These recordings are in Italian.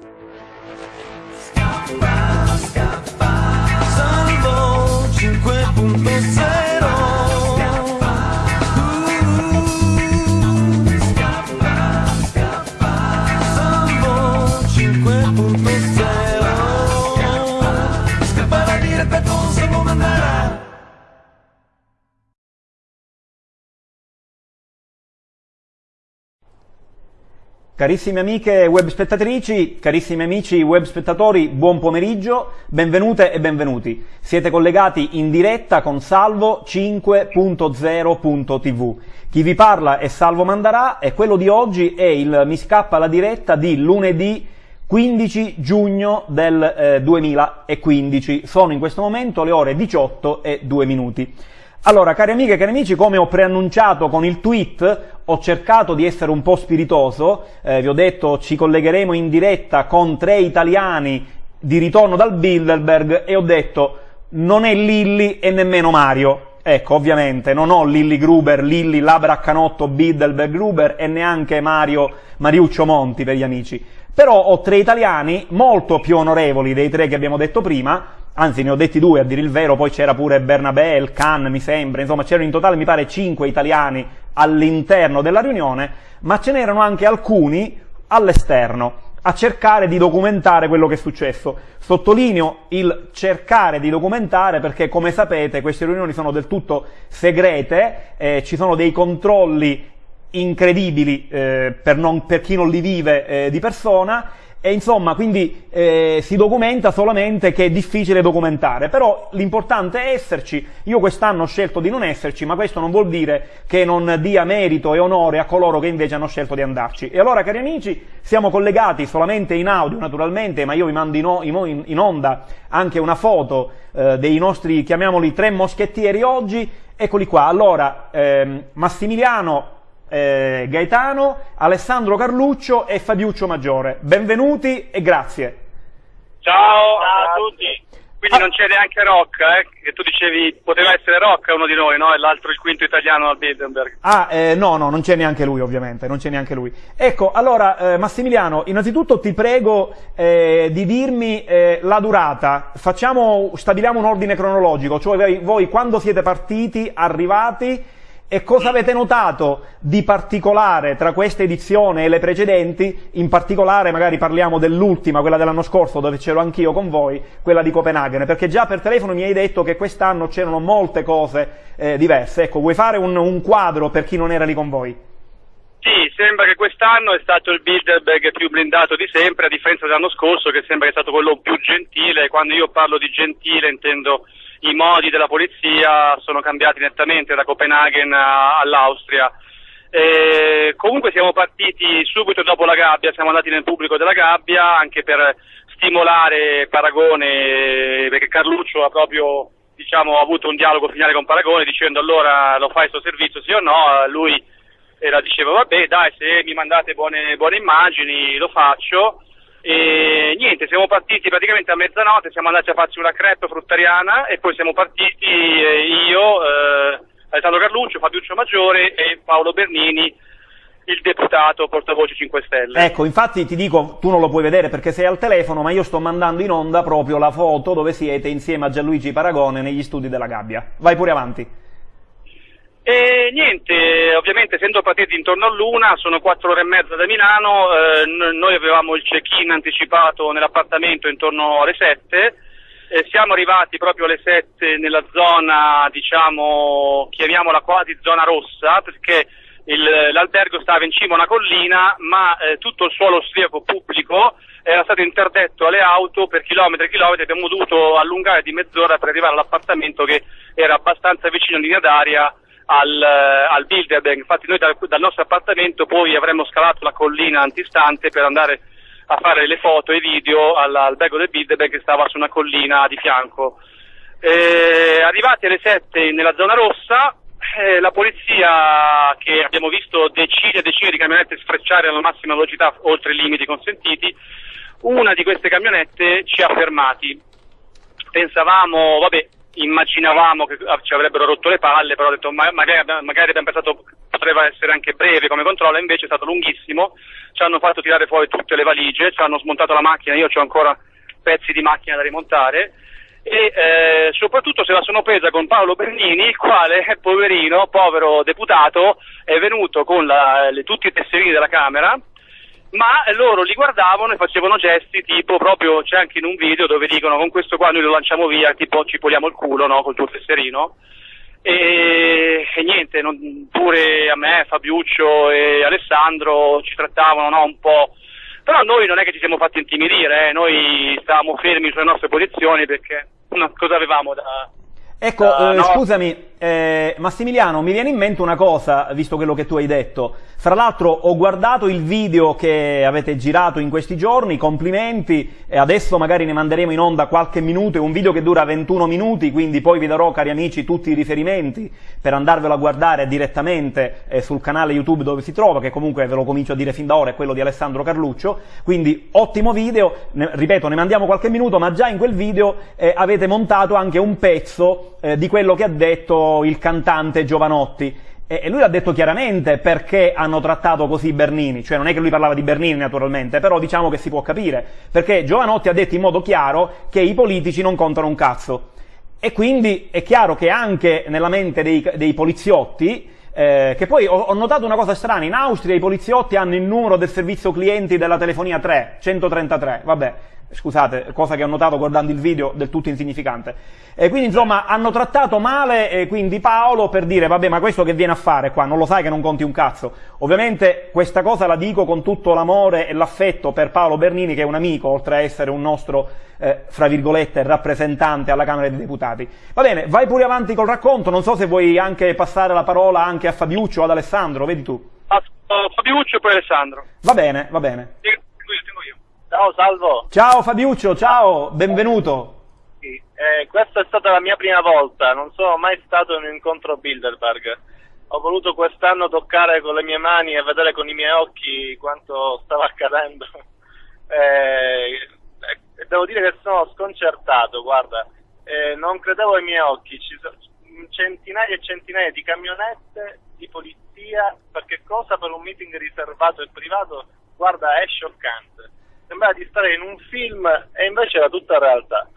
Salvo Carissime amiche web spettatrici, carissimi amici web spettatori, buon pomeriggio, benvenute e benvenuti. Siete collegati in diretta con Salvo 5.0.tv. Chi vi parla è Salvo Mandarà e quello di oggi è il Mi scappa la diretta di lunedì 15 giugno del eh, 2015. Sono in questo momento le ore 18 e 2 minuti. Allora, cari amiche e cari amici, come ho preannunciato con il tweet, ho cercato di essere un po' spiritoso, eh, vi ho detto ci collegheremo in diretta con tre italiani di ritorno dal Bilderberg e ho detto non è Lilli e nemmeno Mario. Ecco, ovviamente, non ho Lilli Gruber, Lilli Labraccanotto, Bilderberg Gruber e neanche Mario Mariuccio Monti per gli amici. Però ho tre italiani molto più onorevoli dei tre che abbiamo detto prima, anzi ne ho detti due a dire il vero, poi c'era pure Bernabé, il Khan mi sembra, insomma c'erano in totale mi pare cinque italiani all'interno della riunione, ma ce n'erano anche alcuni all'esterno a cercare di documentare quello che è successo. Sottolineo il cercare di documentare perché come sapete queste riunioni sono del tutto segrete, eh, ci sono dei controlli incredibili eh, per, non, per, chi non li vive eh, di persona e insomma quindi eh, si documenta solamente che è difficile documentare. Però l'importante è esserci. Io quest'anno ho scelto di non esserci ma questo non vuol dire che non dia merito e onore a coloro che invece hanno scelto di andarci. E allora cari amici siamo collegati solamente in audio naturalmente ma io vi mando in, in onda anche una foto eh, dei nostri chiamiamoli tre moschettieri oggi. Eccoli qua. Allora ehm, Massimiliano eh, Gaetano, Alessandro Carluccio e Fabiuccio Maggiore. Benvenuti e grazie. Ciao, a tutti. Quindi ah. non c'è neanche Rocca, eh? Che tu dicevi poteva essere Rocca uno di noi, no? E l'altro il quinto italiano al Bilderberg. Ah, eh, no, no, non c'è neanche lui, ovviamente, non c'è neanche lui. Ecco, allora, eh, Massimiliano, innanzitutto ti prego eh, di dirmi eh, la durata. Facciamo, stabiliamo un ordine cronologico, cioè voi, voi quando siete partiti, arrivati, e cosa avete notato di particolare tra questa edizione e le precedenti? In particolare magari parliamo dell'ultima, quella dell'anno scorso, dove c'ero anch'io con voi, quella di Copenaghen, perché già per telefono mi hai detto che quest'anno c'erano molte cose eh, diverse. Ecco, vuoi fare un, un quadro per chi non era lì con voi? Sì, sembra che quest'anno è stato il Bilderberg più blindato di sempre, a differenza dell'anno scorso che sembra che è stato quello più gentile. Quando io parlo di gentile intendo i modi della polizia sono cambiati nettamente da Copenaghen all'Austria. E comunque siamo partiti subito dopo la gabbia, siamo andati nel pubblico della gabbia anche per stimolare Paragone, perché Carluccio ha proprio diciamo, avuto un dialogo finale con Paragone dicendo allora lo fai il suo servizio sì o no, lui era, diceva vabbè dai se mi mandate buone, buone immagini lo faccio e niente, siamo partiti praticamente a mezzanotte, siamo andati a farci una crepe fruttariana e poi siamo partiti eh, io, eh, Alessandro Carluccio, Fabiuccio Maggiore e Paolo Bernini, il deputato portavoce 5 Stelle. Ecco, infatti ti dico, tu non lo puoi vedere perché sei al telefono, ma io sto mandando in onda proprio la foto dove siete insieme a Gianluigi Paragone negli studi della Gabbia. Vai pure avanti. E niente, ovviamente essendo partiti intorno a luna, sono quattro ore e mezza da Milano, eh, noi avevamo il check-in anticipato nell'appartamento intorno alle sette, eh, siamo arrivati proprio alle sette nella zona, diciamo, chiamiamola quasi zona rossa, perché il, l'albergo stava in cima a una collina, ma eh, tutto il suolo austriaco pubblico era stato interdetto alle auto per chilometri e chilometri, abbiamo dovuto allungare di mezz'ora per arrivare all'appartamento che era abbastanza vicino in linea d'aria al, eh, al Bilderberg, infatti noi dal, dal, nostro appartamento poi avremmo scalato la collina antistante per andare a fare le foto e video all'albergo del Bilderberg che stava su una collina di fianco. Eh, arrivati alle 7 nella zona rossa, eh, la polizia, che abbiamo visto decine e decine di camionette sfrecciare alla massima velocità oltre i limiti consentiti, una di queste camionette ci ha fermati. Pensavamo, vabbè, immaginavamo che ci avrebbero rotto le palle, però ho detto ma, magari, magari abbiamo pensato potrebbe essere anche breve come controllo, invece è stato lunghissimo, ci hanno fatto tirare fuori tutte le valigie, ci hanno smontato la macchina, io ho ancora pezzi di macchina da rimontare. E eh, soprattutto se la sono presa con Paolo Bernini, il quale, poverino, povero deputato, è venuto con la, le, tutti i tesserini della Camera, ma loro li guardavano e facevano gesti tipo proprio, c'è anche in un video dove dicono con questo qua noi lo lanciamo via, tipo ci poliamo il culo, no, col tuo tesserino. E, e niente, non, pure a me, Fabiuccio e Alessandro ci trattavano no, un po' Però noi non è che ci siamo fatti intimidire, eh, noi stavamo fermi sulle nostre posizioni perché no, cosa avevamo da... Ecco, uh, eh, no. scusami, eh, Massimiliano, mi viene in mente una cosa, visto quello che tu hai detto. Fra l'altro ho guardato il video che avete girato in questi giorni, complimenti, e adesso magari ne manderemo in onda qualche minuto, è un video che dura 21 minuti, quindi poi vi darò, cari amici, tutti i riferimenti per andarvelo a guardare direttamente eh, sul canale YouTube dove si trova, che comunque ve lo comincio a dire fin da ora, è quello di Alessandro Carluccio, quindi ottimo video, ne, ripeto, ne mandiamo qualche minuto, ma già in quel video eh, avete montato anche un pezzo eh, di quello che ha detto il cantante Giovanotti. E lui l'ha detto chiaramente perché hanno trattato così Bernini, cioè non è che lui parlava di Bernini naturalmente, però diciamo che si può capire, perché Giovanotti ha detto in modo chiaro che i politici non contano un cazzo. E quindi è chiaro che anche nella mente dei, dei poliziotti, eh, che poi ho, ho, notato una cosa strana, in Austria i poliziotti hanno il numero del servizio clienti della telefonia 3, 133, vabbè, scusate, cosa che ho notato guardando il video, del tutto insignificante. E quindi insomma hanno trattato male e quindi Paolo per dire vabbè ma questo che viene a fare qua, non lo sai che non conti un cazzo. Ovviamente questa cosa la dico con tutto l'amore e l'affetto per Paolo Bernini che è un amico, oltre a essere un nostro, eh, fra virgolette, rappresentante alla Camera dei Deputati. Va bene, vai pure avanti col racconto, non so se vuoi anche passare la parola anche a Fabiuccio o ad Alessandro, vedi tu. Fabiuccio e poi Alessandro. Va bene, va bene. Ciao Salvo. Ciao Fabiuccio, ciao, benvenuto. Sì, eh, questa è stata la mia prima volta, non sono mai stato in un incontro Bilderberg. Ho voluto quest'anno toccare con le mie mani e vedere con i miei occhi quanto stava accadendo. Eh, eh, devo dire che sono sconcertato, guarda, eh, non credevo ai miei occhi, ci sono centinaia e centinaia di camionette di polizia, perché cosa per un meeting riservato e privato, guarda, è scioccante sembrava di stare in un film e invece era tutta realtà.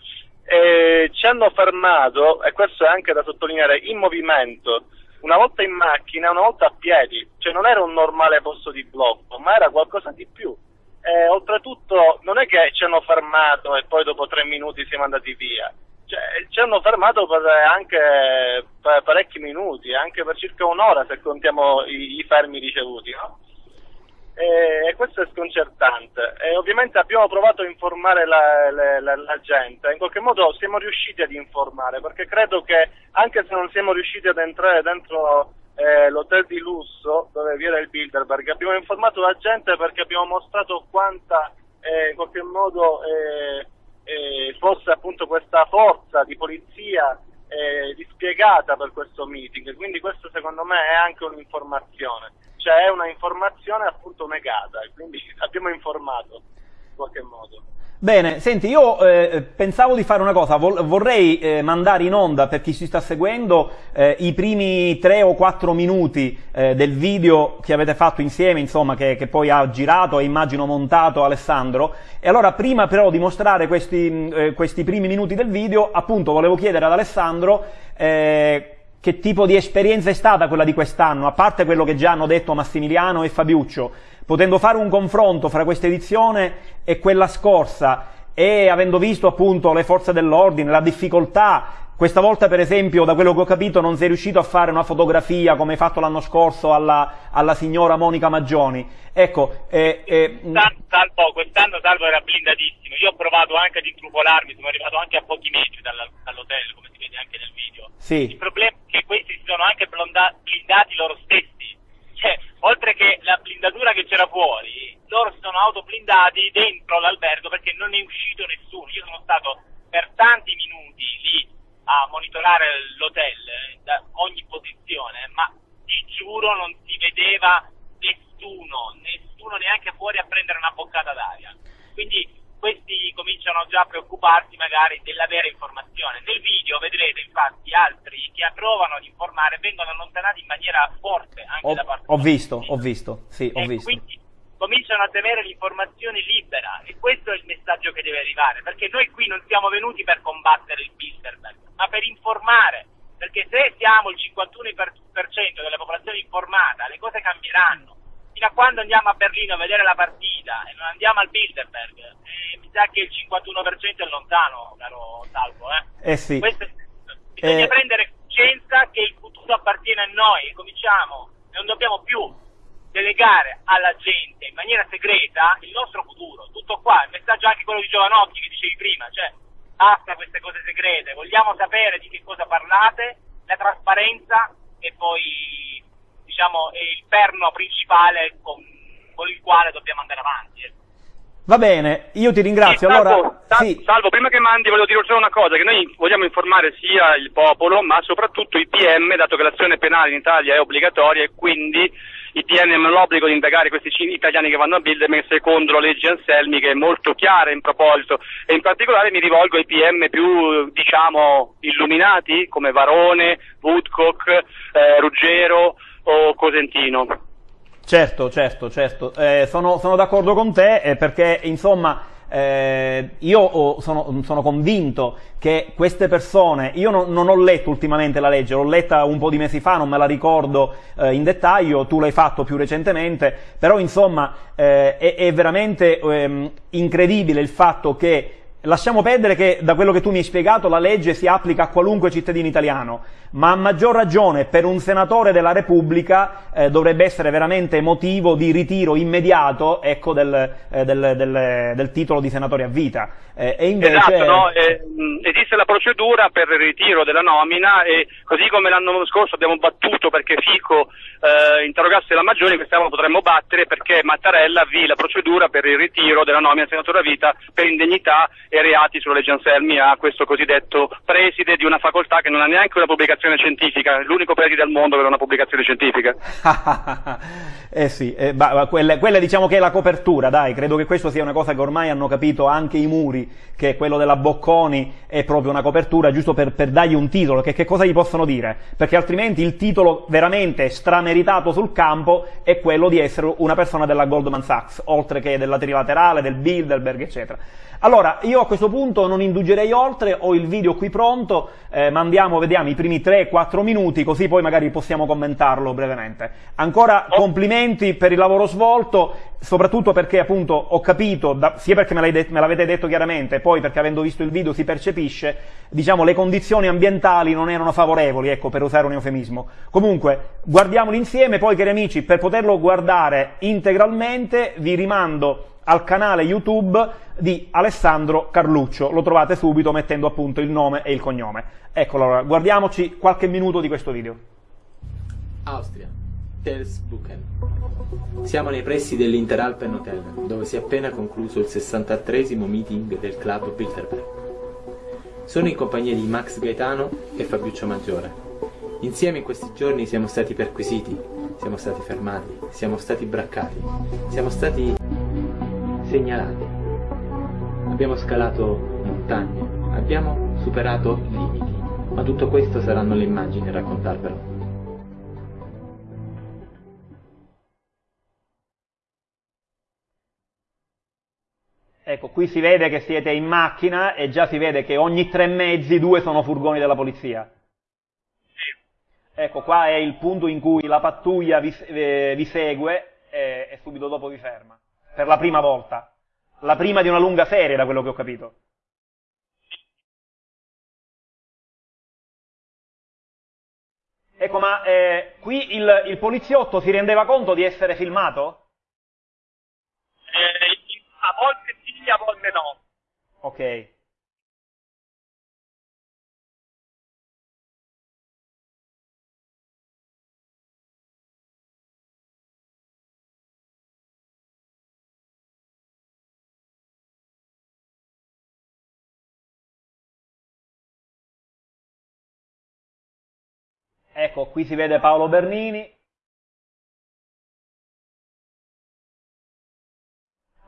E ci hanno fermato, e questo è anche da sottolineare, in movimento, una volta in macchina, una volta a piedi, cioè non era un normale posto di blocco, ma era qualcosa di più. E oltretutto non è che ci hanno fermato e poi dopo tre minuti siamo andati via, cioè, ci hanno fermato per anche per parecchi minuti, anche per circa un'ora se contiamo i, i fermi ricevuti, no? E questo è sconcertante. E ovviamente abbiamo provato a informare la, la, la, la, gente, in qualche modo siamo riusciti ad informare, perché credo che anche se non siamo riusciti ad entrare dentro eh, l'hotel di lusso dove vi era il Bilderberg, abbiamo informato la gente perché abbiamo mostrato quanta eh, in qualche modo eh, eh fosse appunto questa forza di polizia eh, dispiegata per questo meeting, quindi questo secondo me è anche un'informazione c'è una informazione appunto negata, quindi abbiamo informato in qualche modo. Bene, senti, io eh, pensavo di fare una cosa, Vol vorrei eh, mandare in onda per chi ci sta seguendo eh, i primi tre o quattro minuti eh, del video che avete fatto insieme, insomma, che, che, poi ha girato e immagino montato Alessandro. E allora, prima però di mostrare questi, eh, questi primi minuti del video, appunto, volevo chiedere ad Alessandro eh, che tipo di esperienza è stata quella di quest'anno, a parte quello che già hanno detto Massimiliano e Fabiuccio, potendo fare un confronto fra questa edizione e quella scorsa e avendo visto appunto le forze dell'ordine, la difficoltà, questa volta per esempio da quello che ho capito non sei riuscito a fare una fotografia come hai fatto l'anno scorso alla, alla signora Monica Maggioni. Ecco, eh, eh, Salvo, quest'anno Salvo era blindatissimo, io ho provato anche ad intrupolarmi, sono arrivato anche a pochi metri dall'hotel, come si vede anche nel video. Sì. Il problema è che questi si sono anche blindati loro stessi, cioè, oltre che la blindatura che c'era fuori, loro si sono autoblindati dentro l'albergo perché non è uscito nessuno. Io sono stato per tanti minuti lì a monitorare l'hotel eh, da ogni posizione, ma ti giuro non si vedeva nessuno, nessuno neanche fuori a prendere una boccata d'aria. Quindi questi cominciano già a preoccuparsi magari della vera informazione. Nel video vedrete infatti altri che provano ad informare vengono allontanati in maniera forte anche ho, da parte Ho visto, ho visto, sì, ho e visto. Quindi cominciano a temere l'informazione libera e questo è il messaggio che deve arrivare, perché noi qui non siamo venuti per combattere il Bilderberg, ma per informare, perché se siamo il 51% della popolazione informata, le cose cambieranno. Fino a quando andiamo a Berlino a vedere la partita e non andiamo al Bilderberg, eh, mi sa che il 51% è lontano, caro Salvo. Eh? Eh sì. Questo bisogna Eh. prendere coscienza che il futuro appartiene a noi e cominciamo, non dobbiamo più delegare alla gente in maniera segreta il nostro futuro. Tutto qua, il messaggio anche quello di Giovanotti che dicevi prima, cioè basta queste cose segrete, vogliamo sapere di che cosa parlate, la trasparenza e poi diciamo è il perno principale con, con il quale dobbiamo andare avanti. Va bene, io ti ringrazio. Sì, salvo, Allora, Sa- sì, Salvo, prima che mandi volevo dire solo una cosa, che noi vogliamo informare sia il popolo, ma soprattutto i PM, dato che l'azione penale in Italia è obbligatoria e quindi i PM hanno l'obbligo di indagare questi italiani che vanno a Bilderberg secondo la legge Anselmi che è molto chiara in proposito e in particolare mi rivolgo ai PM più diciamo illuminati come Varone, Woodcock, eh, Ruggero o Cosentino. Certo, certo, certo. Eh, sono, sono d'accordo con te eh, perché, insomma, eh, io ho- sono, sono convinto che queste persone, io non, non ho letto ultimamente la legge, l'ho letta un po' di mesi fa, non me la ricordo eh, in dettaglio, tu l'hai fatto più recentemente, però insomma eh, è, è veramente ehm, incredibile il fatto che Lasciamo perdere che da quello che tu mi hai spiegato la legge si applica a qualunque cittadino italiano, ma a maggior ragione per un senatore della Repubblica eh, dovrebbe essere veramente motivo di ritiro immediato ecco, del, eh, del- del- del titolo di senatore a vita. Eh, invece... Esatto, no? Eh, esiste la procedura per il ritiro della nomina e così come l'anno scorso abbiamo battuto perché Fico eh, interrogasse la Maggiore, quest'anno potremmo battere perché Mattarella avvii la procedura per il ritiro della nomina del senatore a vita per indegnità e reati sulla legge Anselmi a questo cosiddetto preside di una facoltà che non ha neanche una pubblicazione scientifica, l'unico preside al mondo che non ha una pubblicazione scientifica. eh sì, eh, ma quella, quella diciamo che è la copertura, dai, credo che questo sia una cosa che ormai hanno capito anche i muri, che quello della Bocconi è proprio una copertura, giusto per, per dargli un titolo, che, che cosa gli possono dire? Perché altrimenti il titolo veramente strameritato sul campo è quello di essere una persona della Goldman Sachs, oltre che della trilaterale, del Bilderberg, eccetera. Allora, io a questo punto non indugerei oltre, ho il video qui pronto, eh, mandiamo, vediamo i primi 3-4 minuti, così poi magari possiamo commentarlo brevemente. Ancora complimenti per il lavoro svolto, soprattutto perché appunto ho capito, da- sia perché me, det- me l'avete detto chiaramente, poi perché avendo visto il video si percepisce, diciamo le condizioni ambientali non erano favorevoli, ecco, per usare un eufemismo. Comunque, guardiamoli insieme, poi cari amici, per poterlo guardare integralmente vi rimando al canale YouTube di Alessandro Carluccio. Lo trovate subito mettendo appunto il nome e il cognome. Eccolo allora, guardiamoci qualche minuto di questo video. Austria, Telsbuchen. Siamo nei pressi dell'Interalpen Hotel, dove si è appena concluso il 63 meeting del club Bilderberg. Sono in compagnia di Max Gaetano e Fabiuccio Maggiore. Insieme in questi giorni siamo stati perquisiti, siamo stati fermati, siamo stati braccati, siamo stati segnalati. Abbiamo scalato montagne, abbiamo superato limiti, ma tutto questo saranno le immagini a raccontarvelo. Ecco, qui si vede che siete in macchina e già si vede che ogni tre mezzi due sono furgoni della polizia. Ecco, qua è il punto in cui la pattuglia vi, eh, vi segue e, e subito dopo vi ferma. Per la prima volta. La prima di una lunga serie, da quello che ho capito. Ecco, ma eh, qui il, il poliziotto si rendeva conto di essere filmato? Eh, a volte sì, a volte no. Ok. Ecco, qui si vede Paolo Bernini.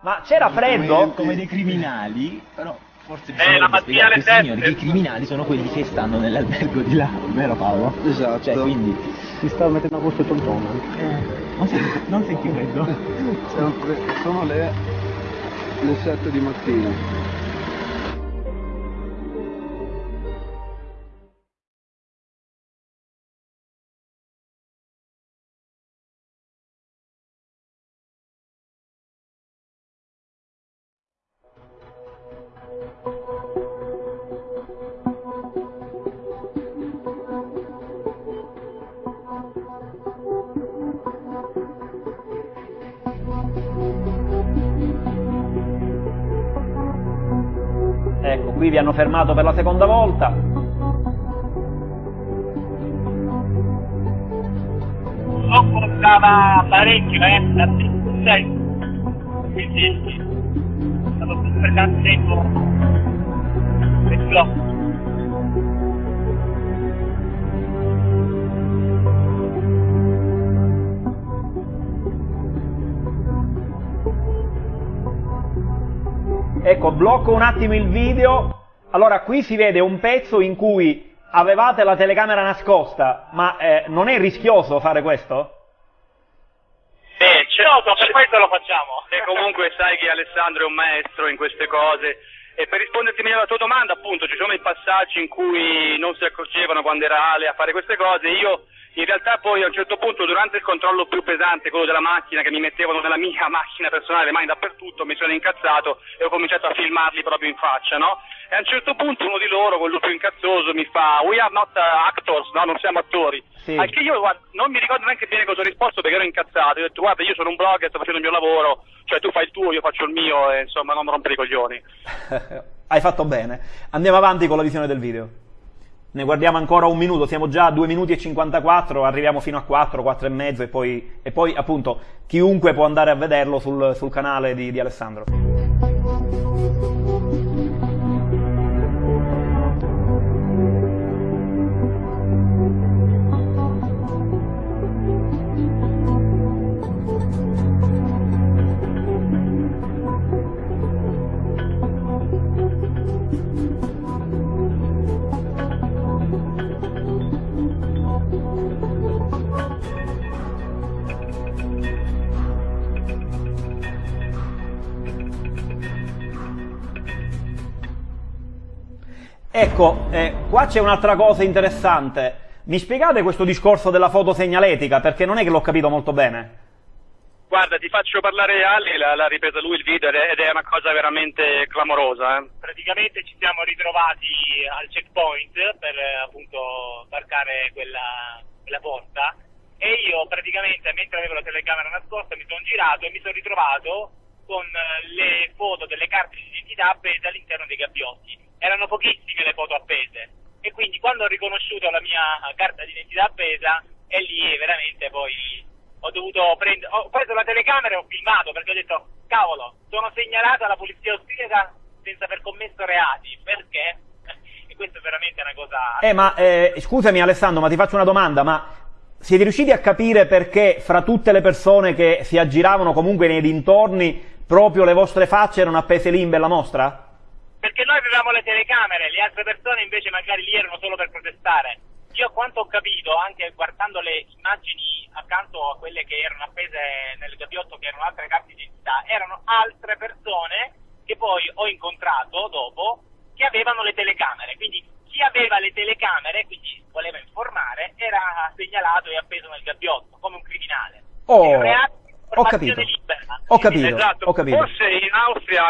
Ma c'era freddo? Come, come dei criminali, però forse Eh, bisogna la mattina alle signori che i criminali sono quelli che stanno nell'albergo di là, vero Paolo? Esatto. Cioè, quindi Si sta mettendo a posto il tontone. Non senti, non senti freddo? Siamo fre- Sono le, le 7 di mattina. Hanno fermato per la seconda volta. So costava parecchio, eh, da 6. Quindi è stato per tanto tempo per blocco. Ecco, blocco un attimo il video. Allora, qui si vede un pezzo in cui avevate la telecamera nascosta, ma eh, non è rischioso fare questo? Eh, c'è- Certo, per questo lo facciamo. E comunque sai che Alessandro è un maestro in queste cose. E per risponderti meglio alla tua domanda, appunto, ci sono i passaggi in cui non si accorgevano quando era Ale a fare queste cose. Io in realtà poi a un certo punto, durante il controllo più pesante, quello della macchina, che mi mettevano nella mia macchina personale, le mani dappertutto, mi sono incazzato e ho cominciato a filmarli proprio in faccia, no? E a un certo punto uno di loro, quello più incazzoso, mi fa We are not uh, actors, no, non siamo attori. Sì. Al che io guarda, non mi ricordo neanche bene cosa ho risposto perché ero incazzato. Io ho detto guarda io sono un blogger, sto facendo il mio lavoro, cioè tu fai il tuo, io faccio il mio e insomma non rompere i coglioni. Hai fatto bene. Andiamo avanti con la visione del video. Ne guardiamo ancora un minuto, siamo già a 2 minuti e 54, arriviamo fino a 4, 4 e mezzo e poi, e poi appunto chiunque può andare a vederlo sul, sul canale di, di Alessandro. Ecco, eh, qua c'è un'altra cosa interessante. Mi spiegate questo discorso della fotosegnaletica? Perché non è che l'ho capito molto bene. Guarda, ti faccio parlare Ale, l'ha, ripresa lui il video ed è, ed è una cosa veramente clamorosa. Eh. Praticamente ci siamo ritrovati al checkpoint per appunto varcare quella, quella porta e io praticamente mentre avevo la telecamera nascosta mi sono girato e mi sono ritrovato con le foto delle carte di identità appese all'interno dei gabbiotti. Erano pochissime le foto appese e quindi quando ho riconosciuto la mia carta d'identità appesa e lì veramente poi ho dovuto prendere, ho preso la telecamera e ho filmato perché ho detto cavolo, sono segnalato alla polizia austriaca senza aver commesso reati, perché? E questa è veramente una cosa... Eh, ma eh, scusami Alessandro, ma ti faccio una domanda, ma siete riusciti a capire perché fra tutte le persone che si aggiravano comunque nei dintorni, proprio le vostre facce erano appese lì in bella mostra? Perché noi avevamo le telecamere, le altre persone invece magari lì erano solo per protestare. Io a quanto ho capito, anche guardando le immagini accanto a quelle che erano appese nel gabbiotto, che erano altre carte di identità, erano altre persone che poi ho incontrato dopo che avevano le telecamere. Quindi chi aveva le telecamere, quindi voleva informare, era segnalato e appeso nel gabbiotto come un criminale. Oh, Il reato di ho capito. libera. Ho capito, Esatto, ho capito. forse in Austria,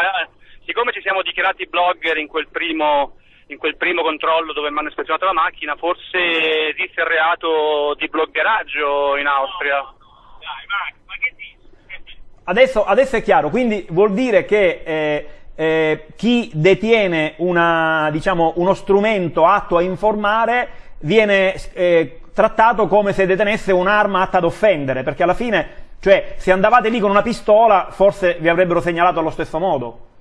dichiarati blogger in quel primo in quel primo controllo dove mi hanno ispezionato la macchina, forse esiste il reato di bloggeraggio in Austria. Dai, Max, ma che dici? Adesso, adesso è chiaro, quindi vuol dire che eh, eh, chi detiene una, diciamo, uno strumento atto a informare viene eh, trattato come se detenesse un'arma atta ad offendere, perché alla fine, cioè, se andavate lì con una pistola, forse vi avrebbero segnalato allo stesso modo.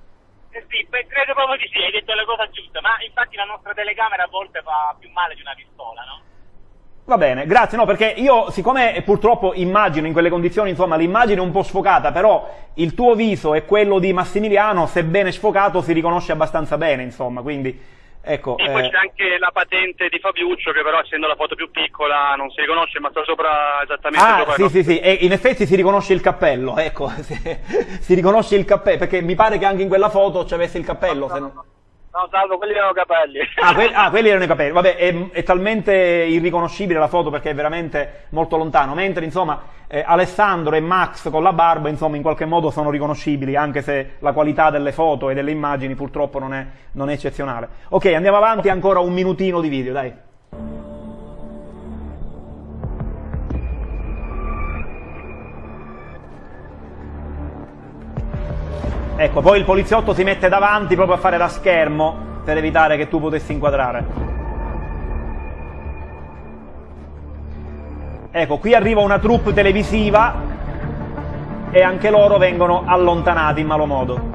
Eh sì, credo proprio di sì, hai detto la cosa giusta, ma infatti la nostra telecamera a volte fa più male di una pistola, no? Va bene, grazie, no, perché io, siccome purtroppo immagino in quelle condizioni, insomma, l'immagine è un po' sfocata, però il tuo viso e quello di Massimiliano, sebbene sfocato, si riconosce abbastanza bene, insomma, quindi Ecco, E poi eh, c'è anche la patente di Fabiuccio che però essendo la foto più piccola non si riconosce ma sta sopra esattamente Ah, sopra sì, sì, sì, e in effetti si riconosce il cappello, ecco, si, riconosce il cappello, perché mi pare che anche in quella foto ci avesse il cappello, se non... No, salvo, quelli erano capelli. Ah, que- ah, quelli erano i capelli. Vabbè, è, è talmente irriconoscibile la foto perché è veramente molto lontano. Mentre, insomma, eh, Alessandro e Max con la barba, insomma, in qualche modo sono riconoscibili, anche se la qualità delle foto e delle immagini purtroppo non è, non è eccezionale. Ok, andiamo avanti, ancora un minutino di video, dai. Ecco, poi il poliziotto si mette davanti proprio a fare da schermo per evitare che tu potessi inquadrare. Ecco, qui arriva una troupe televisiva e anche loro vengono allontanati in malo modo.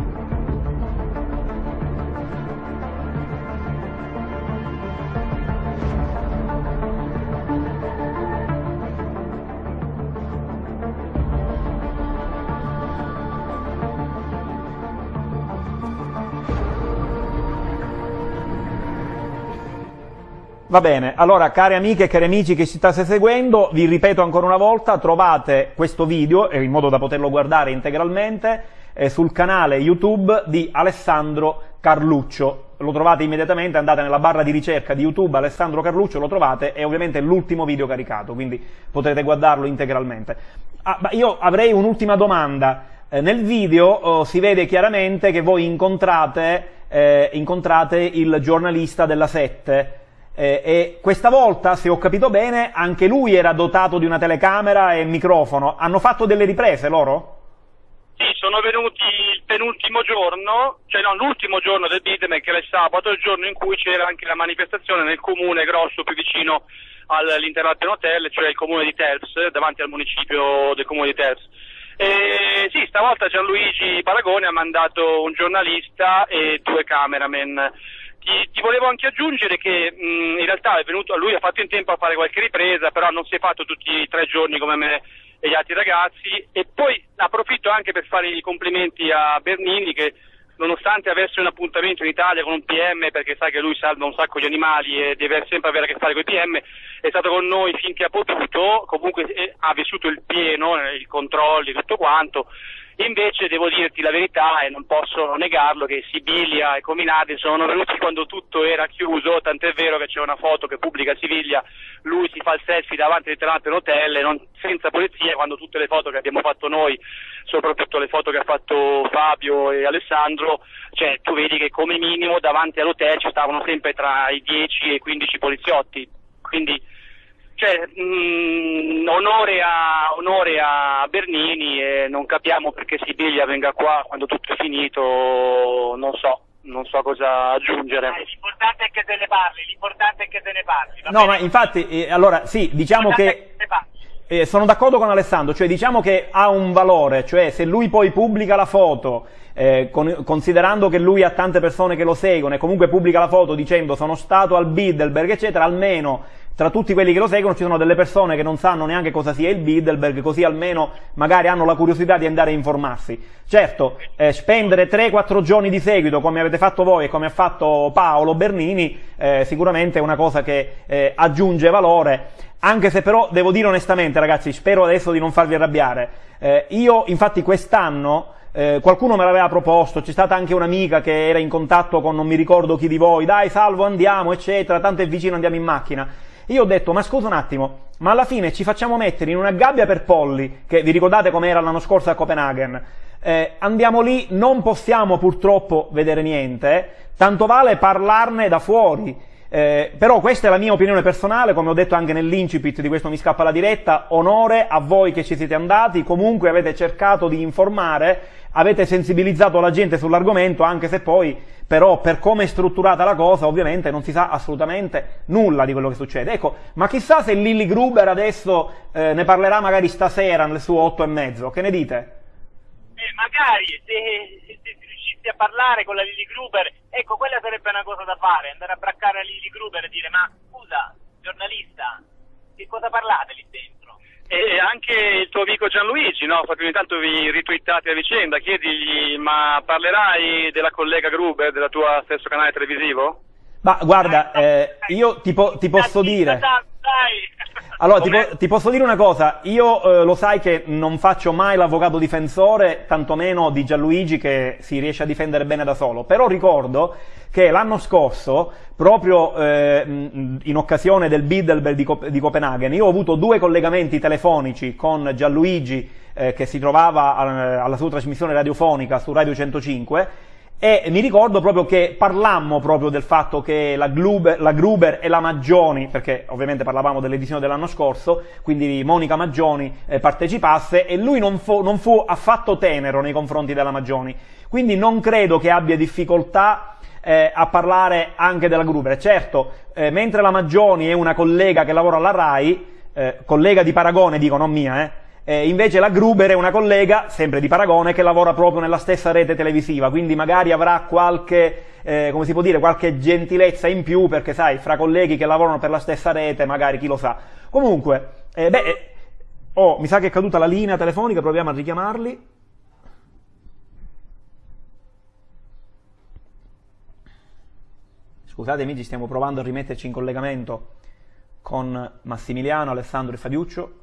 Va bene, allora cari amiche e cari amici che ci state seguendo, vi ripeto ancora una volta, trovate questo video, in modo da poterlo guardare integralmente, eh, sul canale YouTube di Alessandro Carluccio. Lo trovate immediatamente, andate nella barra di ricerca di YouTube Alessandro Carluccio, lo trovate, è ovviamente l'ultimo video caricato, quindi potrete guardarlo integralmente. Ah, io avrei un'ultima domanda. Eh, nel video oh, si vede chiaramente che voi incontrate, eh, incontrate il giornalista della 7, eh, e questa volta, se ho capito bene, anche lui era dotato di una telecamera e microfono. Hanno fatto delle riprese loro? Sì, sono venuti il penultimo giorno, cioè no, l'ultimo giorno del Bidem, che era il sabato, il giorno in cui c'era anche la manifestazione nel comune grosso più vicino all'Interlaken Hotel, cioè il comune di Terps, davanti al municipio del comune di Terps. E sì, stavolta Gianluigi Paragone ha mandato un giornalista e due cameraman. Ti, ti volevo anche aggiungere che mh, in realtà venuto, lui ha fatto in tempo a fare qualche ripresa, però non si è fatto tutti i tre giorni come me e gli altri ragazzi. E poi approfitto anche per fare i complimenti a Bernini che nonostante avesse un appuntamento in Italia con un PM perché sa che lui salva un sacco di animali e deve sempre avere a che fare con i PM è stato con noi finché ha potuto. Comunque eh, ha vissuto il pieno eh, i controlli tutto quanto Invece devo dirti la verità e non posso negarlo che Sibilia e Cominati sono venuti quando tutto era chiuso, tant'è vero che c'è una foto che pubblica Siviglia, lui si fa il selfie davanti all'Internato Hotel e non, senza polizia quando tutte le foto che abbiamo fatto noi, soprattutto le foto che ha fatto Fabio e Alessandro, cioè tu vedi che come minimo davanti all'hotel ci stavano sempre tra i 10 e i 15 poliziotti, quindi cioè, mh, onore, a, onore a Bernini e non capiamo perché Sibiglia venga qua quando tutto è finito, non so, non so cosa aggiungere. Eh, L'importante è che se ne parli, l'importante è che se ne parli. va No, bene? ma infatti, eh, allora sì, diciamo che... Eh, sono d'accordo con Alessandro, cioè diciamo che ha un valore, cioè se lui poi pubblica la foto, eh, con- considerando che lui ha tante persone che lo seguono e comunque pubblica la foto dicendo sono stato al Bilderberg, eccetera, almeno tra tutti quelli che lo seguono ci sono delle persone che non sanno neanche cosa sia il Bilderberg, così almeno magari hanno la curiosità di andare a informarsi. Certo, eh, spendere 3-4 giorni di seguito come avete fatto voi e come ha fatto Paolo Bernini, eh, sicuramente è una cosa che eh, aggiunge valore. Anche se però devo dire onestamente, ragazzi, spero adesso di non farvi arrabbiare. Eh, io, infatti, quest'anno eh, qualcuno me l'aveva proposto, c'è stata anche un'amica che era in contatto con non mi ricordo chi di voi, dai, salvo, andiamo, eccetera, tanto è vicino, andiamo in macchina. Io ho detto, ma scusa un attimo, ma alla fine ci facciamo mettere in una gabbia per polli, che vi ricordate com'era l'anno scorso a Copenaghen? Eh, andiamo lì, non possiamo purtroppo vedere niente, tanto vale parlarne da fuori. Eh, però questa è la mia opinione personale, come ho detto anche nell'incipit di questo Mi scappa la diretta, onore a voi che ci siete andati, comunque avete cercato di informare, avete sensibilizzato la gente sull'argomento, anche se poi però per come è strutturata la cosa ovviamente non si sa assolutamente nulla di quello che succede. Ecco, ma chissà se Lilly Gruber adesso eh, ne parlerà magari stasera nel suo otto e mezzo, che ne dite? Eh, magari se, se, se riuscissi a parlare con la Lily Gruber, ecco, quella sarebbe una cosa da fare, andare a braccare la Lily Gruber e dire, ma scusa, giornalista, che cosa parlate lì dentro? E anche il tuo amico Gianluigi, no? Perché ogni tanto vi ritwittate a vicenda, chiedigli, ma parlerai della collega Gruber, del tuo stesso canale televisivo? Ma guarda, eh, io ti, po- ti posso dire... Allora, ti, po- ti posso dire una cosa, io eh, lo sai che non faccio mai l'avvocato difensore, tantomeno di Gianluigi che si riesce a difendere bene da solo, però ricordo che l'anno scorso, proprio eh, in occasione del Bilderberg di, Cop- di Copenaghen, io ho avuto due collegamenti telefonici con Gianluigi eh, che si trovava a- alla sua trasmissione radiofonica su Radio 105 e mi ricordo proprio che parlammo proprio del fatto che la, Gruber, la Gruber e la Maggioni, perché ovviamente parlavamo dell'edizione dell'anno scorso, quindi Monica Maggioni eh, partecipasse e lui non fu, non fu affatto tenero nei confronti della Maggioni. Quindi non credo che abbia difficoltà eh, a parlare anche della Gruber. Certo, eh, mentre la Maggioni è una collega che lavora alla RAI, eh, collega di paragone, dico non mia, eh, eh, invece la Gruber è una collega, sempre di Paragone, che lavora proprio nella stessa rete televisiva, quindi magari avrà qualche, eh, come si può dire, qualche gentilezza in più, perché sai, fra colleghi che lavorano per la stessa rete, magari chi lo sa. Comunque, eh, beh, eh, oh, mi sa che è caduta la linea telefonica, proviamo a richiamarli. Scusate amici, stiamo provando a rimetterci in collegamento con Massimiliano, Alessandro e Fabiuccio.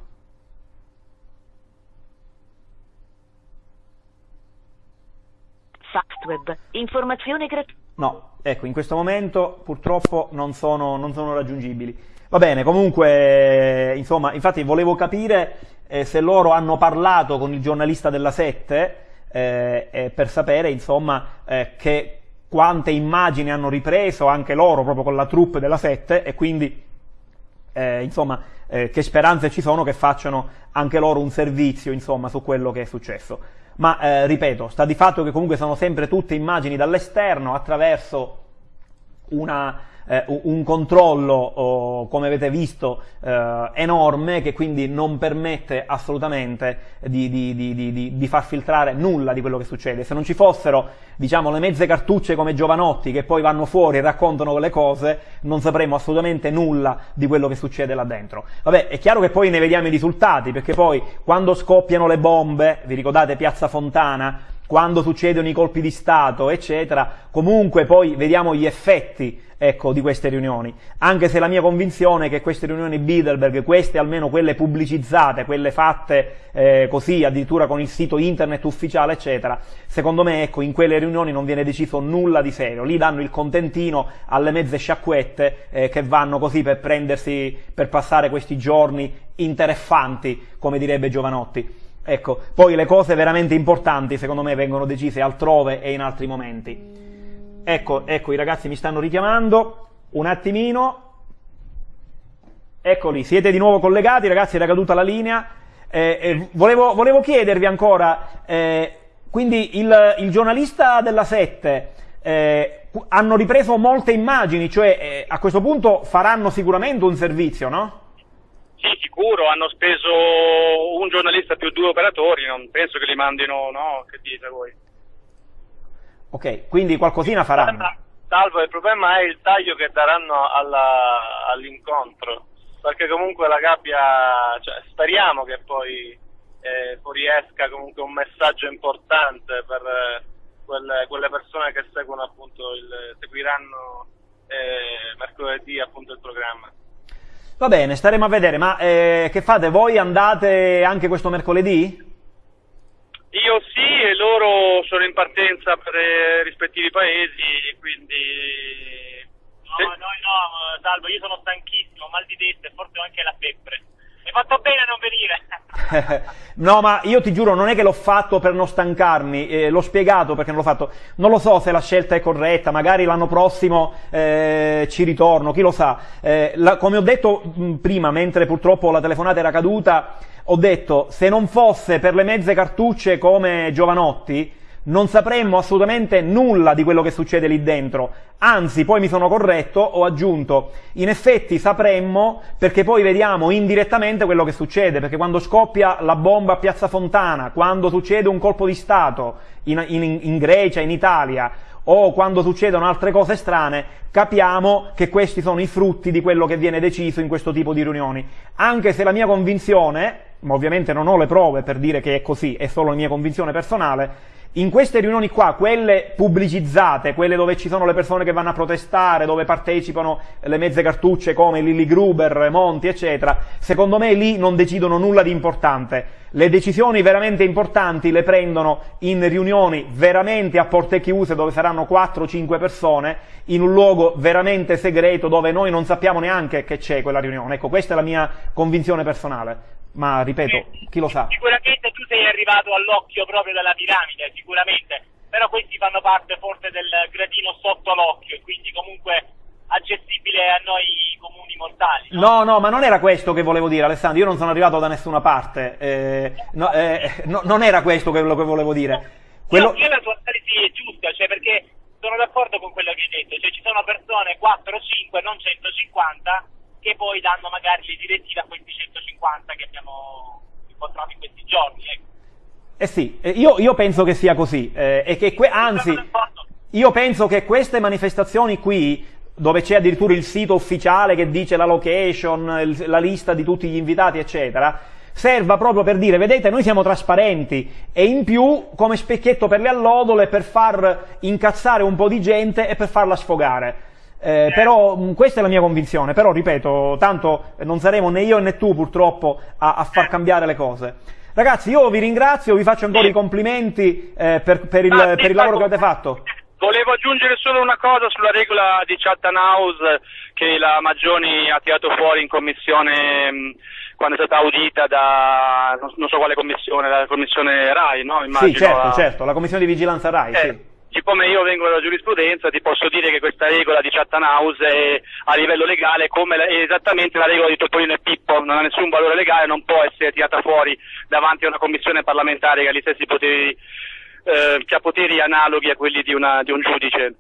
Fastweb. Informazione gratuita. No, ecco, in questo momento purtroppo non sono, non sono raggiungibili. Va bene, comunque, insomma, infatti volevo capire eh, se loro hanno parlato con il giornalista della 7 eh, eh, per sapere, insomma, eh, che quante immagini hanno ripreso anche loro proprio con la troupe della 7 e quindi, eh, insomma, eh, che speranze ci sono che facciano anche loro un servizio, insomma, su quello che è successo ma eh, ripeto, sta di fatto che comunque sono sempre tutte immagini dall'esterno attraverso una, eh, un controllo, oh, come avete visto, eh, enorme che quindi non permette assolutamente di, di, di, di, far filtrare nulla di quello che succede. Se non ci fossero, diciamo, le mezze cartucce come Giovanotti che poi vanno fuori e raccontano le cose, non sapremo assolutamente nulla di quello che succede là dentro. Vabbè, è chiaro che poi ne vediamo i risultati, perché poi quando scoppiano le bombe, vi ricordate Piazza Fontana, quando succedono i colpi di Stato, eccetera, comunque poi vediamo gli effetti ecco, di queste riunioni. Anche se la mia convinzione è che queste riunioni Bilderberg, queste almeno quelle pubblicizzate, quelle fatte eh, così, addirittura con il sito internet ufficiale, eccetera, secondo me, ecco, in quelle riunioni non viene deciso nulla di serio. Lì danno il contentino alle mezze sciacquette eh, che vanno così per prendersi, per passare questi giorni interessanti, come direbbe Giovanotti. Ecco, poi le cose veramente importanti secondo me vengono decise altrove e in altri momenti. Ecco, ecco, i ragazzi mi stanno richiamando, un attimino. Eccoli, siete di nuovo collegati, ragazzi, era caduta la linea. Eh, eh, volevo, volevo, chiedervi ancora, eh, quindi il, il, giornalista della 7 eh, hanno ripreso molte immagini, cioè eh, a questo punto faranno sicuramente un servizio, no? Sì, sicuro, hanno speso un giornalista più due operatori, non penso che li mandino, no? Che dite voi? Ok, quindi qualcosina faranno. Salvo, il problema è il taglio che daranno all'incontro, perché comunque la gabbia, cioè, speriamo che poi eh, fuoriesca comunque un messaggio importante per eh, quelle, quelle, persone che seguono appunto il, seguiranno eh, mercoledì appunto il programma. Va bene, staremo a vedere, ma eh, che fate? Voi andate anche questo mercoledì? Io sì e loro sono in partenza per i rispettivi paesi, quindi... No, noi no, Salvo, io sono stanchissimo, mal di testa e forse anche la febbre. Hai fatto bene a non venire. no, ma io ti giuro, non è che l'ho fatto per non stancarmi, eh, l'ho spiegato perché non l'ho fatto. Non lo so se la scelta è corretta, magari l'anno prossimo eh, ci ritorno, chi lo sa. Eh, la, come ho detto mh, prima, mentre purtroppo la telefonata era caduta, ho detto se non fosse per le mezze cartucce come Giovanotti, non sapremmo assolutamente nulla di quello che succede lì dentro. Anzi, poi mi sono corretto, ho aggiunto, in effetti sapremmo perché poi vediamo indirettamente quello che succede, perché quando scoppia la bomba a Piazza Fontana, quando succede un colpo di Stato in, in, in Grecia, in Italia, o quando succedono altre cose strane, capiamo che questi sono i frutti di quello che viene deciso in questo tipo di riunioni. Anche se la mia convinzione, ma ovviamente non ho le prove per dire che è così, è solo la mia convinzione personale, In queste riunioni qua, quelle pubblicizzate, quelle dove ci sono le persone che vanno a protestare, dove partecipano le mezze cartucce come Lilly Gruber, Monti, eccetera, secondo me lì non decidono nulla di importante. Le decisioni veramente importanti le prendono in riunioni veramente a porte chiuse dove saranno 4-5 persone, in un luogo veramente segreto dove noi non sappiamo neanche che c'è quella riunione. Ecco, questa è la mia convinzione personale. Ma ripeto, chi lo sa? Sicuramente tu sei arrivato all'occhio proprio della piramide, sicuramente, però questi fanno parte forse del gradino sotto l'occhio e quindi comunque accessibile a noi comuni mortali. No, no, ma non era questo che volevo dire, Alessandro. Io non sono arrivato da nessuna parte. Eh, no, eh, no, non era questo quello che volevo dire. Quello... No, io la tua analisi è giusta, cioè perché sono d'accordo con quello che hai detto, cioè ci sono persone 4 o 5, non 150, che poi danno magari le direttive a questi 150 che abbiamo incontrato in questi giorni. Ecco. Eh sì, eh, io, io, penso che sia così, eh, e che anzi, io penso che queste manifestazioni qui, dove c'è addirittura il sito ufficiale che dice la location, il, la lista di tutti gli invitati, eccetera, serva proprio per dire, vedete, noi siamo trasparenti e in più come specchietto per le allodole per far incazzare un po' di gente e per farla sfogare. Eh, però mh, questa è la mia convinzione, però ripeto, tanto non saremo né io né tu purtroppo a, a far cambiare le cose. Ragazzi, io vi ringrazio, vi faccio ancora i complimenti eh, per, per, il, Ah, per il lavoro che avete fatto. Volevo aggiungere solo una cosa sulla regola di Chatham House che la Maggioni ha tirato fuori in commissione mh, quando è stata audita da non, non so quale commissione, la commissione RAI, no? Immagino, sì, certo, la- certo, la commissione di vigilanza RAI, Eh, sì. Siccome io vengo dalla giurisprudenza, ti posso dire che questa regola di Chatham House è a livello legale come la- è esattamente la regola di Topolino e Pippo, non ha nessun valore legale, non può essere tirata fuori davanti a una commissione parlamentare che ha gli stessi poteri, eh, che ha poteri analoghi a quelli di, una- di un giudice.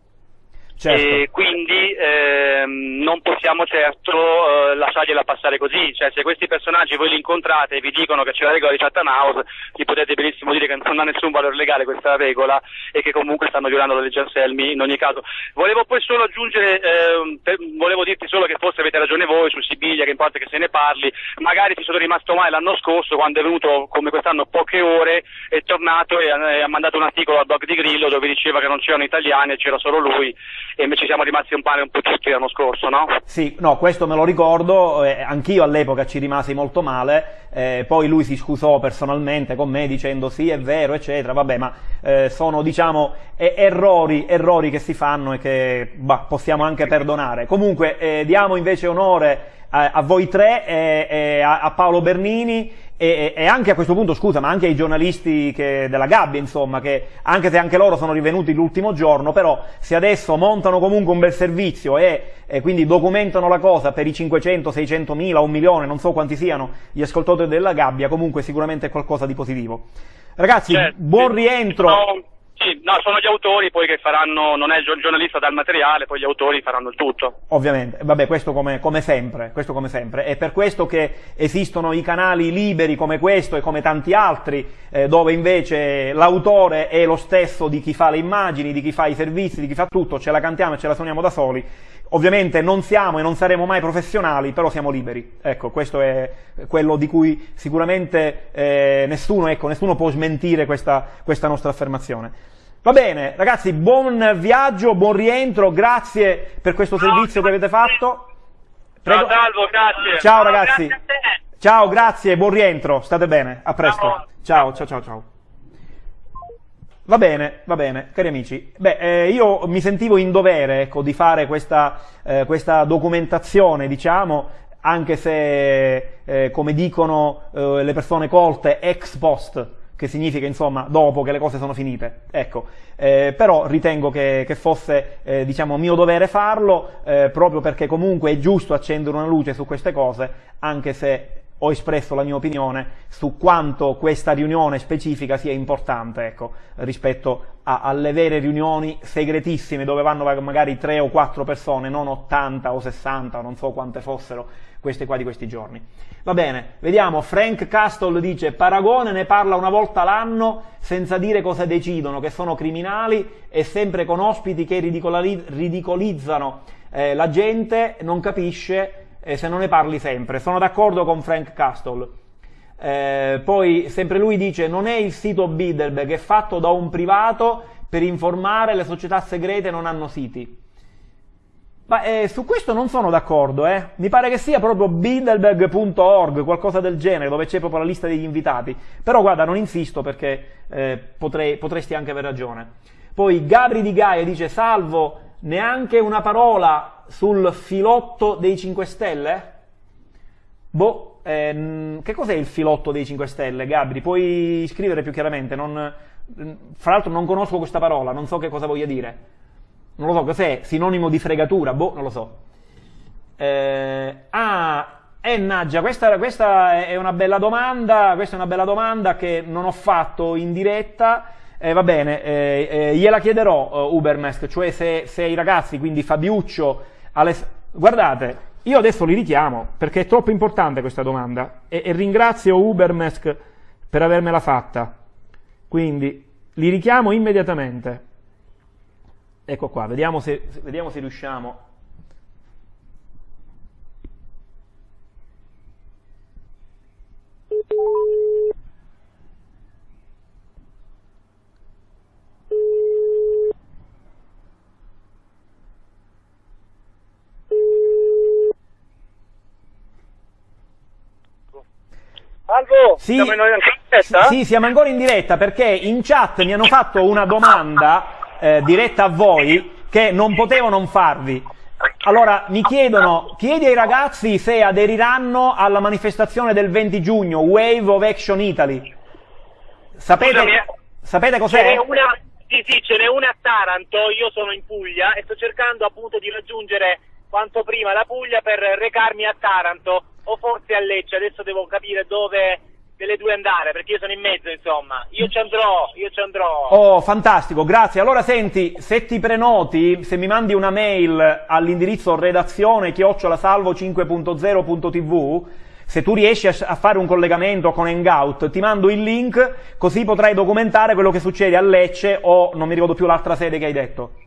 Certo. E quindi ehm, non possiamo certo eh, lasciargliela passare così, cioè se questi personaggi voi li incontrate e vi dicono che c'è la regola di Chatham House, gli potete benissimo dire che non ha nessun valore legale questa regola e che comunque stanno violando la legge Anselmi in ogni caso. Volevo poi solo aggiungere, ehm, per- volevo dirti solo che forse avete ragione voi su Sibiglia, che importa che se ne parli, magari ci sono rimasto male l'anno scorso quando è venuto come quest'anno poche ore, è tornato e ha, e ha mandato un articolo a Dog di Grillo dove diceva che non c'erano italiani e c'era solo lui e invece siamo rimasti un male un po' tutti l'anno scorso, no? Sì, no, questo me lo ricordo, eh, anch'io all'epoca ci rimasi molto male, eh, poi lui si scusò personalmente con me dicendo sì è vero, eccetera, vabbè, ma eh, sono diciamo errori, errori che si fanno e che bah, possiamo anche perdonare. Comunque eh, diamo invece onore a, a voi tre, e a, a Paolo Bernini e, e anche a questo punto, scusa, ma anche ai giornalisti che- della Gabbia, insomma, che anche se anche loro sono rivenuti l'ultimo giorno, però se adesso montano comunque un bel servizio e, e quindi documentano la cosa per i 500, 600 mila, un milione, non so quanti siano gli ascoltatori della Gabbia, comunque sicuramente è qualcosa di positivo. Ragazzi, Certo, buon rientro. Sì, no, sono gli autori poi che faranno, non è il gio- giornalista dal materiale, poi gli autori faranno il tutto. Ovviamente, vabbè, questo come, come sempre, questo come sempre. È per questo che esistono i canali liberi come questo e come tanti altri, eh, dove invece l'autore è lo stesso di chi fa le immagini, di chi fa i servizi, di chi fa tutto, ce la cantiamo e ce la suoniamo da soli. Ovviamente non siamo e non saremo mai professionali, però siamo liberi. Ecco, questo è quello di cui sicuramente eh, nessuno, ecco, nessuno può smentire questa, questa nostra affermazione. Va bene, ragazzi, buon viaggio, buon rientro, grazie per questo servizio che avete fatto. Prego. Ciao Salvo, grazie. Ciao ragazzi. Ciao, grazie, buon rientro, state bene, a presto. Ciao, ciao, ciao, ciao. Va bene, va bene, cari amici. Beh, eh, io mi sentivo in dovere, ecco, di fare questa, eh, questa documentazione, diciamo, anche se, eh, come dicono eh, le persone colte, ex post, che significa, insomma, dopo che le cose sono finite. Ecco, eh, però ritengo che, che fosse, eh, diciamo, mio dovere farlo, eh, proprio perché comunque è giusto accendere una luce su queste cose, anche se ho espresso la mia opinione su quanto questa riunione specifica sia importante, ecco, rispetto a- alle vere riunioni segretissime dove vanno magari tre o quattro persone, non 80 o 60, non so quante fossero queste qua di questi giorni. Va bene, vediamo, Frank Castle dice Paragone ne parla una volta l'anno senza dire cosa decidono, che sono criminali e sempre con ospiti che ridicoli- ridicolizzano eh, la gente, non capisce eh, se non ne parli sempre. Sono d'accordo con Frank Castle. Eh, poi sempre lui dice non è il sito Bilderberg, è fatto da un privato per informare, le società segrete non hanno siti. Ma eh, su questo non sono d'accordo, eh. Mi pare che sia proprio bilderberg.org, qualcosa del genere, dove c'è proprio la lista degli invitati. Però guarda, non insisto perché eh, potrei, potresti anche aver ragione. Poi Gabri di Gaia dice, salvo, neanche una parola sul filotto dei 5 Stelle? Boh, ehm, che cos'è il filotto dei 5 Stelle, Gabri? Puoi scrivere più chiaramente? Non, fra l'altro non conosco questa parola, non so che cosa voglia dire. Non lo so, cos'è? Sinonimo di fregatura? Boh, non lo so. Eh, ah, eh, Naggia, questa, questa, è una bella domanda, questa è una bella domanda che non ho fatto in diretta. Eh, va bene, eh, eh, gliela chiederò uh, Ubermesk, cioè se, se, i ragazzi, quindi Fabiuccio, Guardate, io adesso li richiamo perché è troppo importante questa domanda e, e ringrazio Ubermesk per avermela fatta. Quindi li richiamo immediatamente. Ecco qua, vediamo se, vediamo se riusciamo. Salvo, Sì. siamo in diretta? Sì, siamo ancora in diretta perché in chat mi hanno fatto una domanda eh, diretta a voi che non potevo non farvi. Allora mi chiedono, chiedi ai ragazzi se aderiranno alla manifestazione del 20 giugno, Wave of Action Italy. Sapete, Scusami, eh. sapete cos'è? una, sì, sì, ce n'è una a Taranto, io sono in Puglia e sto cercando appunto di raggiungere quanto prima la Puglia per recarmi a Taranto o forse a Lecce, adesso devo capire dove delle due andare perché io sono in mezzo insomma, io ci andrò, io ci andrò. Oh, fantastico, grazie. Allora senti, se ti prenoti, se mi mandi una mail all'indirizzo redazione chiocciolasalvo5.0.tv, se tu riesci a fare un collegamento con Hangout, ti mando il link, così potrai documentare quello che succede a Lecce o non mi ricordo più l'altra sede che hai detto.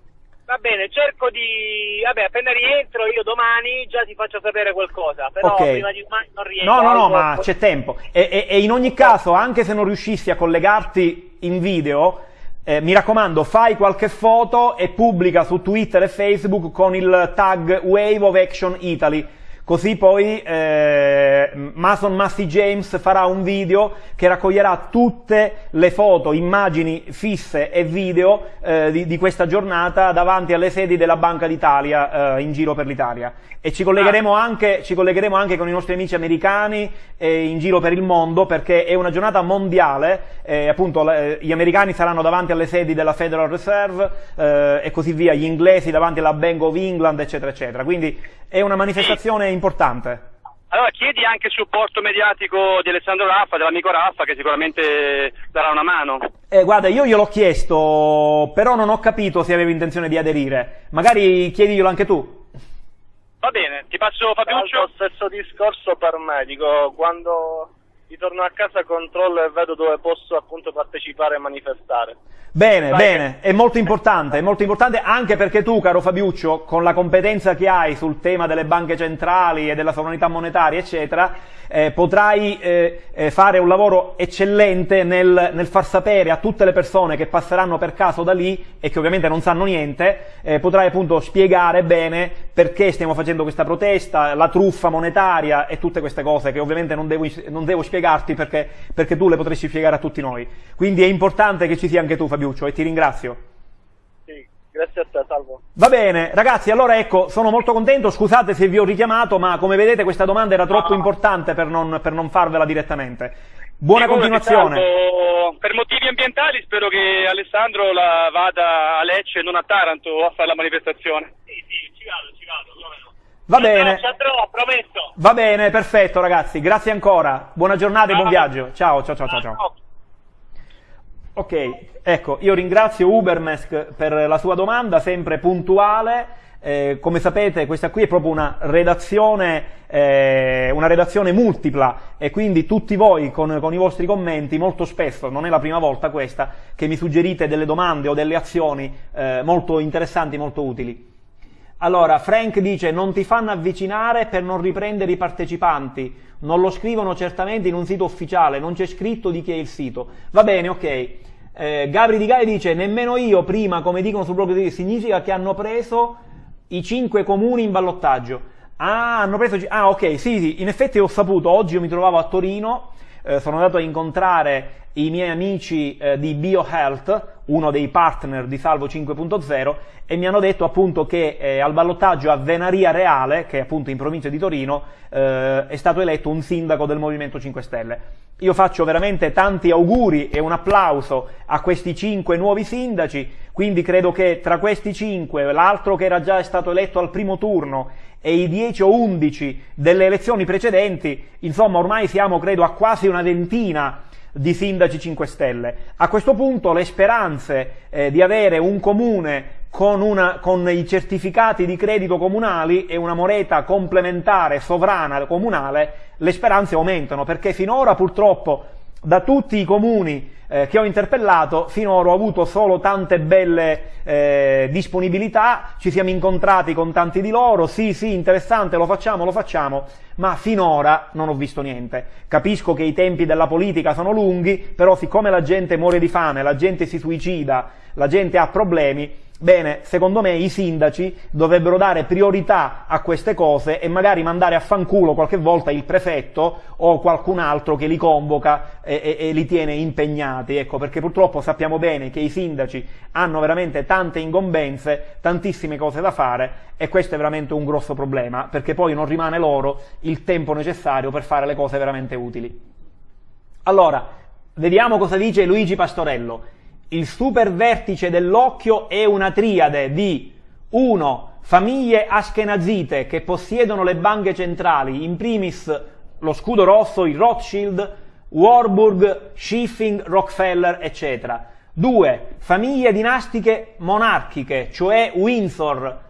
Va bene, cerco di... vabbè, appena rientro io domani già ti faccio sapere qualcosa, però Ok. prima di domani non rientro. No, no, no, ma c'è tempo. E, e- e in ogni caso, anche se non riuscissi a collegarti in video, eh, mi raccomando, fai qualche foto e pubblica su Twitter e Facebook con il tag Wave of Action Italy. Così poi eh, Mason Massey James farà un video che raccoglierà tutte le foto, immagini fisse e video eh, di, di questa giornata davanti alle sedi della Banca d'Italia eh, in giro per l'Italia. E ci collegheremo, anche, ci collegheremo anche con i nostri amici americani eh, in giro per il mondo perché è una giornata mondiale, eh, appunto le- gli americani saranno davanti alle sedi della Federal Reserve eh, e così via, gli inglesi davanti alla Bank of England, eccetera, eccetera. Quindi è una manifestazione importante. Allora chiedi anche il supporto mediatico di Alessandro Raffa, dell'amico Raffa, che sicuramente darà una mano. Eh, guarda, io gliel'ho chiesto, però non ho capito se avevi intenzione di aderire. Magari chiediglielo anche tu. Va bene, ti passo Fabiuccio. l'altro, stesso discorso per me, dico, quando ritorno a casa controllo e vedo dove posso appunto partecipare e manifestare. Bene, Vai, bene, è molto importante, è molto importante anche perché tu, caro Fabiuccio, con la competenza che hai sul tema delle banche centrali e della sovranità monetaria, eccetera, eh, potrai eh, eh, fare un lavoro eccellente nel, nel far sapere a tutte le persone che passeranno per caso da lì e che ovviamente non sanno niente, eh, potrai appunto spiegare bene perché stiamo facendo questa protesta, la truffa monetaria e tutte queste cose che ovviamente non devo, non devo spiegarti perché, perché tu le potresti spiegare a tutti noi. Quindi è importante che ci sia anche tu Fabiuccio e ti ringrazio. Sì, grazie a te, salvo. Va bene, ragazzi, allora ecco, sono molto contento, scusate se vi ho richiamato, ma come vedete questa domanda era troppo importante per non, per non farvela direttamente. Buona Figurati, continuazione. salvo. Per motivi ambientali spero che Alessandro la vada a Lecce e non a Taranto a fare la manifestazione. Sì, sì, ci vado, ci vado, no. Va bene. Va bene, perfetto ragazzi, grazie ancora, buona giornata e buon viaggio. Ciao, ciao, ciao, ciao. ciao. Ok, ecco, io ringrazio Ubermesk per la sua domanda, sempre puntuale. Eh, come sapete, questa qui è proprio una redazione, eh, una redazione multipla e quindi tutti voi con, con i vostri commenti, molto spesso, non è la prima volta questa, che mi suggerite delle domande o delle azioni eh, molto interessanti, molto utili. Allora, Frank dice non ti fanno avvicinare per non riprendere i partecipanti, non lo scrivono certamente in un sito ufficiale, non c'è scritto di chi è il sito. Va bene, ok. Eh, Gabri Di Gai dice nemmeno io prima, come dicono sul blog di significa che hanno preso i cinque comuni in ballottaggio. Ah, hanno preso... Ah, ok, sì, sì, in effetti ho saputo, oggi io mi trovavo a Torino, eh, sono andato a incontrare i miei amici eh, di BioHealth, uno dei partner di Salvo 5.0, e mi hanno detto appunto che eh, al ballottaggio a Venaria Reale, che è appunto in provincia di Torino, eh, è stato eletto un sindaco del Movimento 5 Stelle. Io faccio veramente tanti auguri e un applauso a questi cinque nuovi sindaci, quindi credo che tra questi cinque, l'altro che era già stato eletto al primo turno e i 10 o 11 delle elezioni precedenti, insomma ormai siamo credo a quasi una ventina di sindaci 5 Stelle. A questo punto le speranze eh, di avere un comune con, una, con, i certificati di credito comunali e una moneta complementare sovrana comunale, le speranze aumentano perché finora purtroppo da tutti i comuni eh, che ho interpellato finora ho avuto solo tante belle eh, disponibilità, ci siamo incontrati con tanti di loro, sì sì interessante, lo facciamo, lo facciamo, ma finora non ho visto niente. Capisco che i tempi della politica sono lunghi, però siccome la gente muore di fame, la gente si suicida, la gente ha problemi, Bene, secondo me i sindaci dovrebbero dare priorità a queste cose e magari mandare a fanculo qualche volta il prefetto o qualcun altro che li convoca e, e, e, li tiene impegnati, ecco, perché purtroppo sappiamo bene che i sindaci hanno veramente tante ingombenze, tantissime cose da fare e questo è veramente un grosso problema, perché poi non rimane loro il tempo necessario per fare le cose veramente utili. Allora, vediamo cosa dice Luigi Pastorello il super vertice dell'occhio è una triade di 1. Famiglie ashkenazite che possiedono le banche centrali, in primis lo scudo rosso, il Rothschild, Warburg, Schiffing, Rockefeller, eccetera. 2. Famiglie dinastiche monarchiche, cioè Windsor,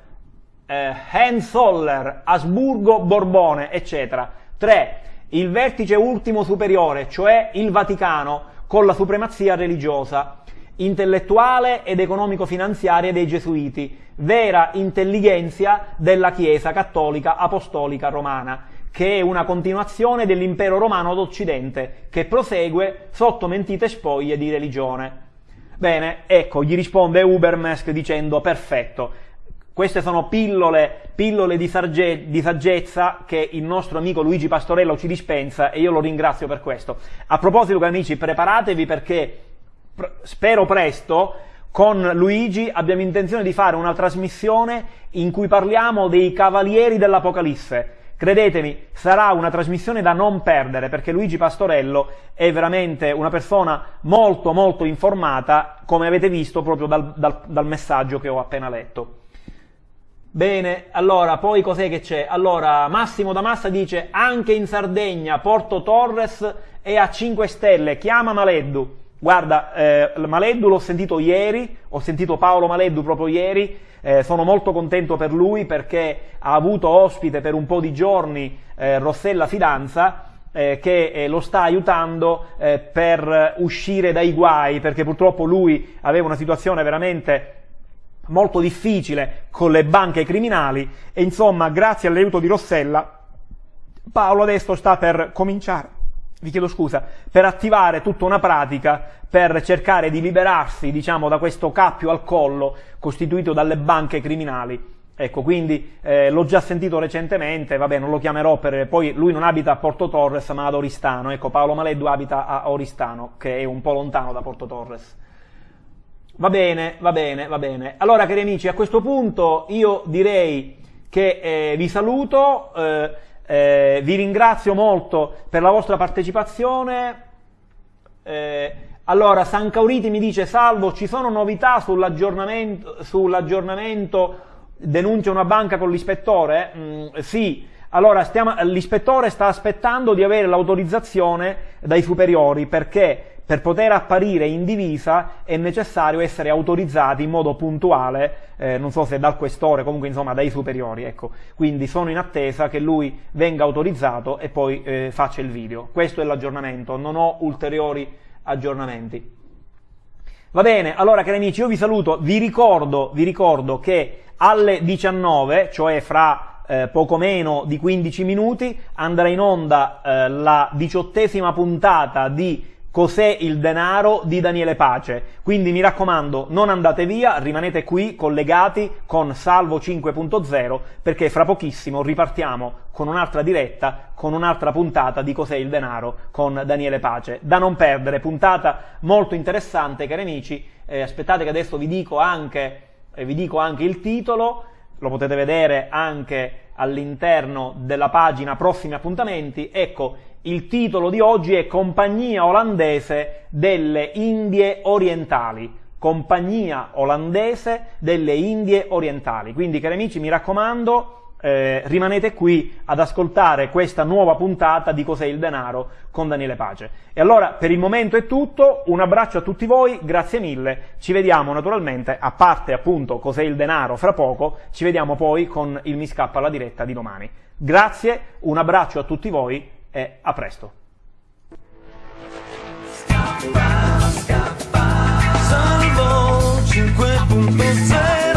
eh, Hohenzoller, Asburgo, Borbone, eccetera. 3. Il vertice ultimo superiore, cioè il Vaticano, con la supremazia religiosa intellettuale ed economico-finanziaria dei Gesuiti, vera intelligenza della Chiesa cattolica apostolica romana, che è una continuazione dell'impero romano d'Occidente, che prosegue sotto mentite spoglie di religione. Bene, ecco, gli risponde Ubermesk dicendo perfetto. Queste sono pillole, pillole di, sarge, di, saggezza che il nostro amico Luigi Pastorello ci dispensa e io lo ringrazio per questo. A proposito, amici, preparatevi perché spero presto, con Luigi abbiamo intenzione di fare una trasmissione in cui parliamo dei cavalieri dell'Apocalisse. Credetemi, sarà una trasmissione da non perdere perché Luigi Pastorello è veramente una persona molto molto informata, come avete visto proprio dal, dal, dal messaggio che ho appena letto. Bene, allora, poi cos'è che c'è? Allora, Massimo da Massa dice anche in Sardegna Porto Torres è a 5 stelle, chiama Maleddu. Guarda, eh, Maleddu l'ho sentito ieri, ho sentito Paolo Maleddu proprio ieri, eh, sono molto contento per lui perché ha avuto ospite per un po' di giorni eh, Rossella Fidanza eh, che eh, lo sta aiutando eh, per uscire dai guai perché purtroppo lui aveva una situazione veramente molto difficile con le banche criminali e insomma grazie all'aiuto di Rossella Paolo adesso sta per cominciare vi chiedo scusa, per attivare tutta una pratica per cercare di liberarsi, diciamo, da questo cappio al collo costituito dalle banche criminali. Ecco, quindi eh, l'ho già sentito recentemente, vabbè, non lo chiamerò per... Poi lui non abita a Porto Torres, ma ad Oristano. Ecco, Paolo Maleddu abita a Oristano, che è un po' lontano da Porto Torres. Va bene, va bene, va bene. Allora, cari amici, a questo punto io direi che eh, vi saluto. Eh, eh, vi ringrazio molto per la vostra partecipazione. Eh, allora, San Cauriti mi dice, salvo, ci sono novità sull'aggiornamento, sull'aggiornamento denuncia una banca con l'ispettore? Mm, sì. Allora, l'ispettore sta aspettando di avere l'autorizzazione dai superiori perché per poter apparire in divisa è necessario essere autorizzati in modo puntuale, eh, non so se dal questore, comunque insomma dai superiori, ecco. Quindi sono in attesa che lui venga autorizzato e poi eh, faccia il video. Questo è l'aggiornamento, non ho ulteriori aggiornamenti. Va bene, allora cari amici, io vi saluto, vi ricordo, vi ricordo che alle 19, cioè fra eh, poco meno di 15 minuti, andrà in onda eh, la diciottesima puntata di Cos'è il denaro di Daniele Pace. Quindi mi raccomando, non andate via, rimanete qui collegati con Salvo 5.0 perché fra pochissimo ripartiamo con un'altra diretta, con un'altra puntata di Cos'è il denaro con Daniele Pace. Da non perdere, puntata molto interessante, cari amici. Eh, aspettate che adesso vi dico anche, eh, vi dico anche il titolo, lo potete vedere anche all'interno della pagina prossimi appuntamenti. Ecco, il titolo di oggi è Compagnia olandese delle Indie Orientali. Compagnia olandese delle Indie Orientali. Quindi, cari amici, mi raccomando, eh, rimanete qui ad ascoltare questa nuova puntata di Cos'è il denaro con Daniele Pace. E allora, per il momento è tutto, un abbraccio a tutti voi, grazie mille, ci vediamo naturalmente, a parte appunto Cos'è il denaro fra poco, ci vediamo poi con il Mi scappa alla diretta di domani. Grazie, un abbraccio a tutti voi e a presto. Salvo 5.0